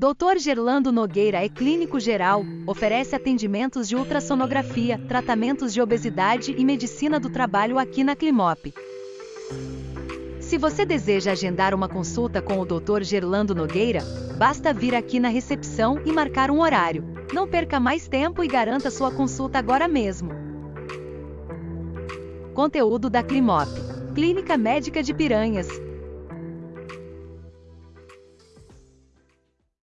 Dr. Gerlando Nogueira é clínico geral, oferece atendimentos de ultrassonografia, tratamentos de obesidade e medicina do trabalho aqui na Climop. Se você deseja agendar uma consulta com o Dr. Gerlando Nogueira, basta vir aqui na recepção e marcar um horário. Não perca mais tempo e garanta sua consulta agora mesmo. Conteúdo da Climop. Clínica Médica de Piranhas.